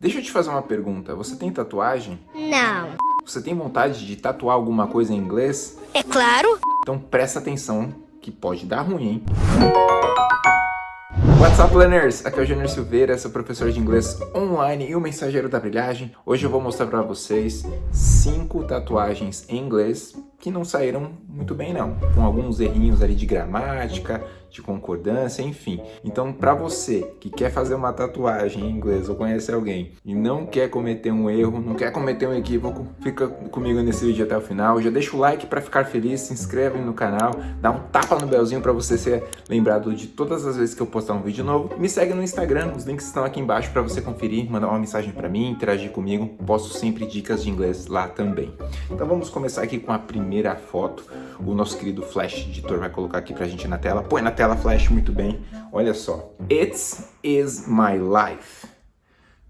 Deixa eu te fazer uma pergunta. Você tem tatuagem? Não. Você tem vontade de tatuar alguma coisa em inglês? É claro. Então presta atenção que pode dar ruim, hein? What's up, learners? Aqui é o Júnior Silveira, sou professor de inglês online e o mensageiro da brilhagem. Hoje eu vou mostrar para vocês cinco tatuagens em inglês que não saíram muito bem não, com alguns errinhos ali de gramática, de concordância, enfim. Então, para você que quer fazer uma tatuagem em inglês ou conhece alguém e não quer cometer um erro, não quer cometer um equívoco, fica comigo nesse vídeo até o final. Já deixa o like para ficar feliz, se inscreve no canal, dá um tapa no belzinho para você ser lembrado de todas as vezes que eu postar um vídeo novo. Me segue no Instagram, os links estão aqui embaixo para você conferir, mandar uma mensagem para mim, interagir comigo. Posto sempre dicas de inglês lá também. Então vamos começar aqui com a primeira foto. O nosso querido Flash Editor vai colocar aqui pra gente na tela. Põe na tela Flash muito bem. Olha só. It's is my life.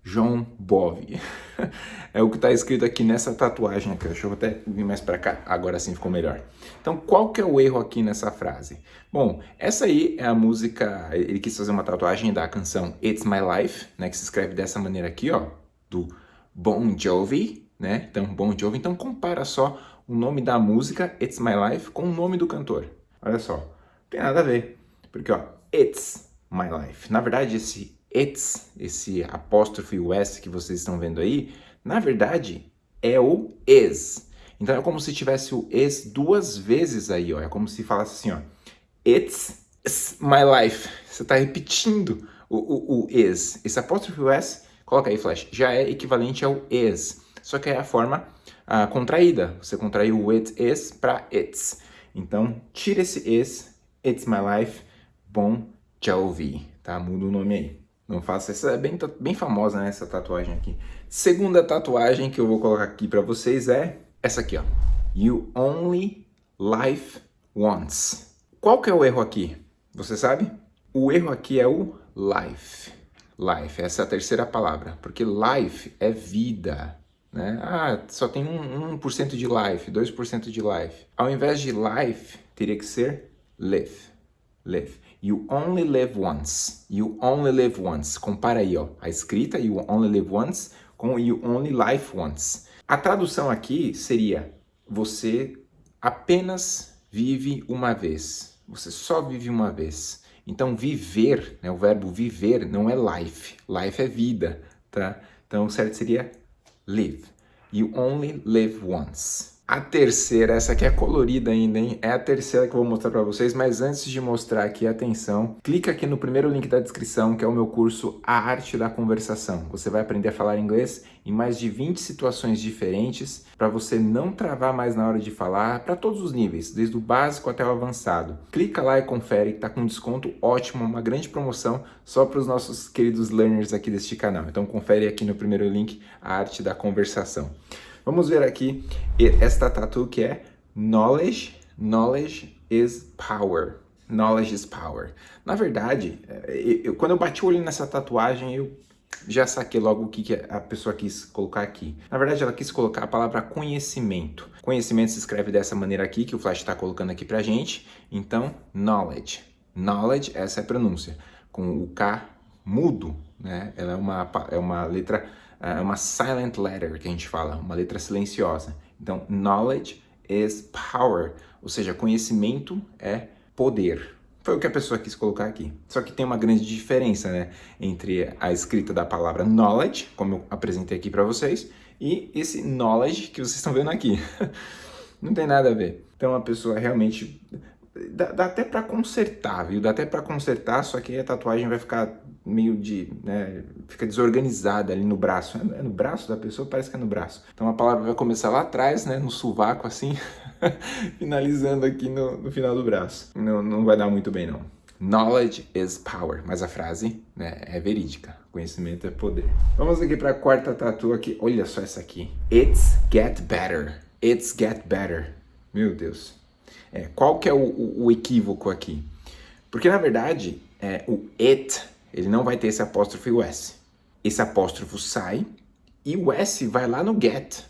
João Bove. é o que está escrito aqui nessa tatuagem aqui. Deixa eu até vir mais para cá. Agora sim ficou melhor. Então, qual que é o erro aqui nessa frase? Bom, essa aí é a música... Ele quis fazer uma tatuagem da canção It's My Life, né? Que se escreve dessa maneira aqui, ó. Do Bon Jovi, né? Então, Bon Jovi. Então, compara só o nome da música It's My Life com o nome do cantor. Olha só. Não tem nada a ver. Porque, ó, It's My Life. Na verdade, esse it's, esse apóstrofe e o s que vocês estão vendo aí, na verdade é o is. Então é como se tivesse o is duas vezes aí, ó. É como se falasse assim, ó. It's my life. Você está repetindo o, o, o, is. Esse apóstrofe e o s, coloca aí, Flash, já é equivalente ao is. Só que é a forma uh, contraída. Você contraiu o it is para it's. Então, tira esse is, it's my life, bom Jovi, tá? Muda o nome aí. Não faça, essa é bem, bem famosa, né, essa tatuagem aqui. Segunda tatuagem que eu vou colocar aqui para vocês é essa aqui, ó. You only live once. Qual que é o erro aqui? Você sabe? O erro aqui é o life. Life, essa é a terceira palavra, porque life é vida, né? Ah, só tem 1%, 1 de life, 2% de life. Ao invés de life, teria que ser live, live. You only live once. You only live once. Compara aí, ó, a escrita You only live once com You only live once. A tradução aqui seria você apenas vive uma vez. Você só vive uma vez. Então, viver, né, o verbo viver não é life. Life é vida, tá? Então, o certo seria live. You only live once. A terceira, essa aqui é colorida ainda, hein? É a terceira que eu vou mostrar para vocês, mas antes de mostrar aqui, atenção, clica aqui no primeiro link da descrição, que é o meu curso A Arte da Conversação. Você vai aprender a falar inglês em mais de 20 situações diferentes, para você não travar mais na hora de falar, para todos os níveis, desde o básico até o avançado. Clica lá e confere, que tá com desconto ótimo, uma grande promoção só para os nossos queridos learners aqui deste canal. Então confere aqui no primeiro link, A Arte da Conversação. Vamos ver aqui esta tatu que é Knowledge, Knowledge is Power. Knowledge is Power. Na verdade, é, eu, quando eu bati o olho nessa tatuagem, eu já saquei logo o que, que a pessoa quis colocar aqui. Na verdade, ela quis colocar a palavra conhecimento. Conhecimento se escreve dessa maneira aqui, que o Flash está colocando aqui pra gente. Então, knowledge. Knowledge, essa é a pronúncia. Com o K mudo, né? Ela é uma, é uma letra é uma silent letter que a gente fala, uma letra silenciosa. Então, knowledge is power, ou seja, conhecimento é poder. Foi o que a pessoa quis colocar aqui. Só que tem uma grande diferença, né, entre a escrita da palavra knowledge, como eu apresentei aqui para vocês, e esse knowledge que vocês estão vendo aqui. Não tem nada a ver. Então a pessoa realmente dá, dá até para consertar, viu? Dá até para consertar, só que a tatuagem vai ficar meio de, né, fica desorganizada ali no braço. É, é no braço da pessoa? Parece que é no braço. Então a palavra vai começar lá atrás, né, no sovaco assim, finalizando aqui no, no, final do braço. Não, não vai dar muito bem não. Knowledge is power, mas a frase né, é verídica. Conhecimento é poder. Vamos aqui para a quarta tatu aqui. Olha só essa aqui. It's get better. It's get better. Meu Deus. É, qual que é o, o, o equívoco aqui? Porque na verdade, é, o it ele não vai ter esse apóstrofo o S. Esse apóstrofo sai e o S vai lá no get.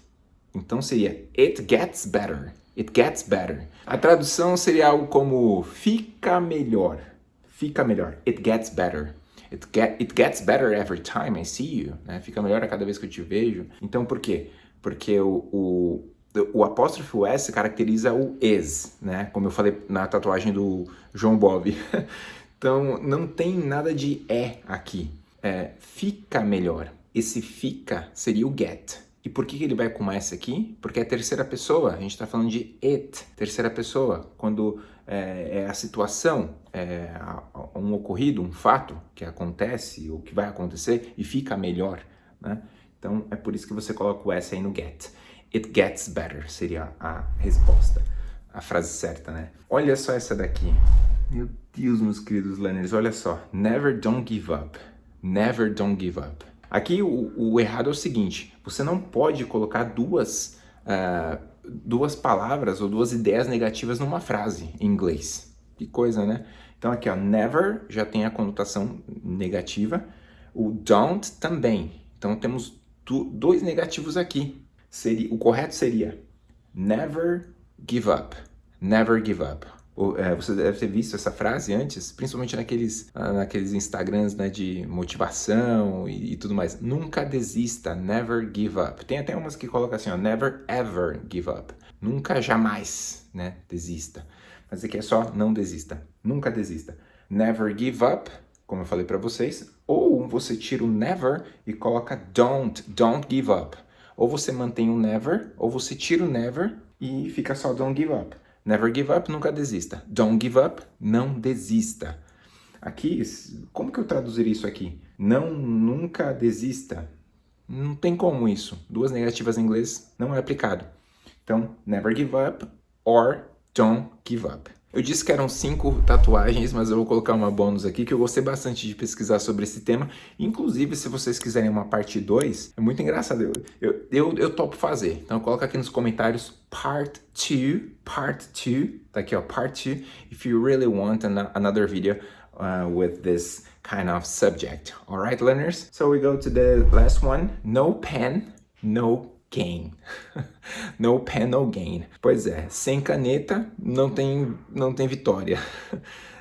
Então seria it gets better. It gets better. A tradução seria algo como fica melhor. Fica melhor. It gets better. It, get, it gets better every time I see you, né? Fica melhor a cada vez que eu te vejo. Então, por quê? Porque o, o, o apóstrofo S caracteriza o is, né? Como eu falei na tatuagem do João Bob. então, não tem nada de é aqui. É, fica melhor. Esse fica seria o get. E por que ele vai com S aqui? Porque é terceira pessoa, a gente está falando de it, terceira pessoa. Quando é, é a situação, é um ocorrido, um fato que acontece ou que vai acontecer e fica melhor, né? Então é por isso que você coloca o S aí no get. It gets better seria a resposta, a frase certa, né? Olha só essa daqui. Meu Deus, meus queridos learners, olha só. Never don't give up. Never don't give up. Aqui o, o errado é o seguinte, você não pode colocar duas, uh, duas palavras ou duas ideias negativas numa frase em inglês. Que coisa, né? Então aqui, ó, never já tem a conotação negativa, o don't também. Então temos dois negativos aqui. Seria, o correto seria never give up. Never give up. É, você deve ter visto essa frase antes, principalmente naqueles, ah, naqueles Instagrams né, de motivação e, e, tudo mais. Nunca desista, never give up. Tem até umas que colocam assim, ó, never ever give up. Nunca jamais né, desista. Mas aqui é só não desista. Nunca desista. Never give up, como eu falei para vocês. Ou você tira o never e coloca don't, don't give up. Ou você mantém o never, ou você tira o never e fica só don't give up. Never give up, nunca desista. Don't give up, não desista. Aqui, como que eu traduziria isso aqui? Não, nunca desista. Não tem como isso. Duas negativas em inglês não é aplicado. Então, never give up or don't give up. Eu disse que eram cinco tatuagens, mas eu vou colocar uma bônus aqui, que eu gostei bastante de pesquisar sobre esse tema. Inclusive, se vocês quiserem uma parte 2, é muito engraçado, eu, eu, eu, eu topo fazer. Então, coloca aqui nos comentários part 2, part 2, tá aqui ó, part 2, if you really want an another video uh, with this kind of subject. Alright, learners? So we go to the last one, no pen, no gain. no pen, no gain. Pois é, sem caneta não tem, não tem vitória.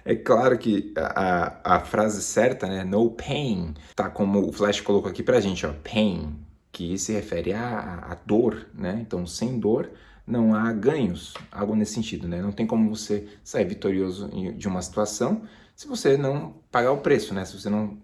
É claro que a, a frase certa, né, no pain, tá como o Flash colocou aqui pra gente, ó, pain, que se refere à, à dor, né? Então, sem dor não há ganhos, algo nesse sentido, né? Não tem como você sair vitorioso de uma situação se você não pagar o preço, né? Se você não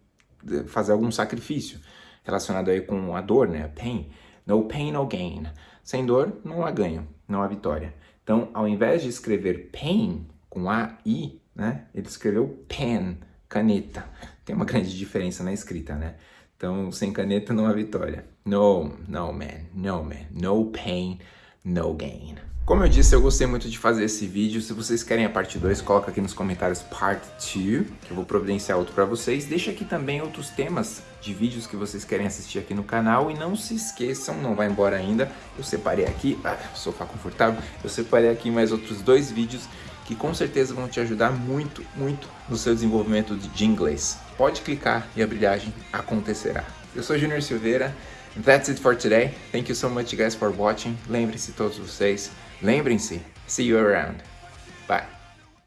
eh, fazer algum sacrifício relacionado aí com a dor, né? Pain. No pain, no gain. Sem dor, não há ganho, não há vitória. Então, ao invés de escrever pain com A-I, né, ele escreveu pen, caneta. Tem uma grande diferença na escrita, né? Então, sem caneta não há vitória. No, no man, no man, no pain, no gain. Como eu disse, eu gostei muito de fazer esse vídeo. Se vocês querem a parte 2, coloca aqui nos comentários part 2, que eu vou providenciar outro para vocês. Deixa aqui também outros temas de vídeos que vocês querem assistir aqui no canal. E não se esqueçam, não vai embora ainda, eu separei aqui, ah, sofá confortável, eu separei aqui mais outros dois vídeos que com certeza vão te ajudar muito, muito no seu desenvolvimento de inglês. Pode clicar e a brilhagem acontecerá. Eu sou Junior Silveira, that's it for today. Thank you so much guys for watching. Lembre-se todos vocês, Lembrem-se, see you around. Bye.